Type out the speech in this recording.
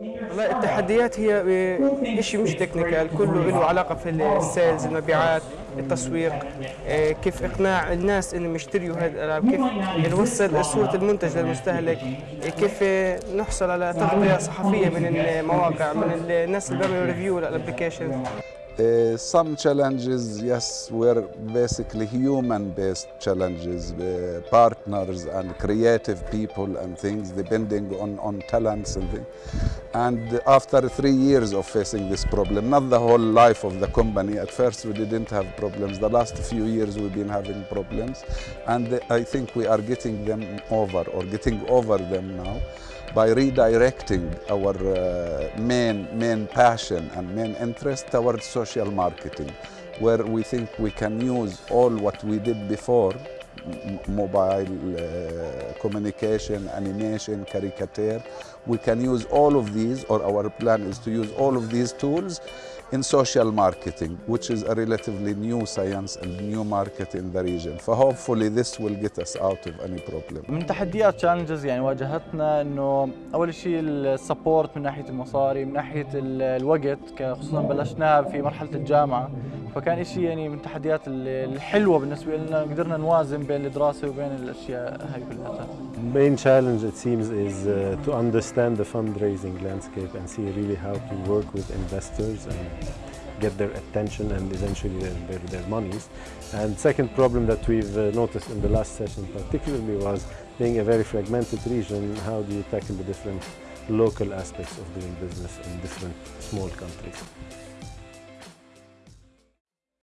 والله التحديات هي شيء مش technical كله له علاقة في ال sales المبيعات التسويق آه، كيف إقناع الناس انهم يشتروا هذه الالعاب كيف نوصل صورة المنتج للمستهلك آه، كيف نحصل على تغطية صحفية من المواقع من الناس اللي بيعملوا review لل application Uh, some challenges, yes, were basically human-based challenges, uh, partners and creative people and things, depending on, on talents and things. And after three years of facing this problem, not the whole life of the company, at first we didn't have problems. The last few years we've been having problems. And I think we are getting them over or getting over them now by redirecting our uh, main, main passion and main interest towards social marketing, where we think we can use all what we did before, mobile uh, communication, animation, caricature, we can use all of these, or our plan is to use all of these tools in social marketing, which is a relatively new science and new market in the region. So hopefully this will get us out of any problem. من تحديات تشالنجز يعني واجهتنا انه اول شيء السبورت من ناحيه المصاري من ناحيه الوقت خصوصا بلشناها في مرحله الجامعه فكان شيء يعني من التحديات الحلوه بالنسبة لنا قدرنا نوازن بين الدراسه وبين الاشياء هاي كلها. Main challenge it seems is uh, to understand the fundraising landscape and see really how to work with investors and get their attention and eventually their, their monies. And second problem that we've uh, noticed in the last session particularly was being a very fragmented region, how do you tackle the different local aspects of doing business in different small countries.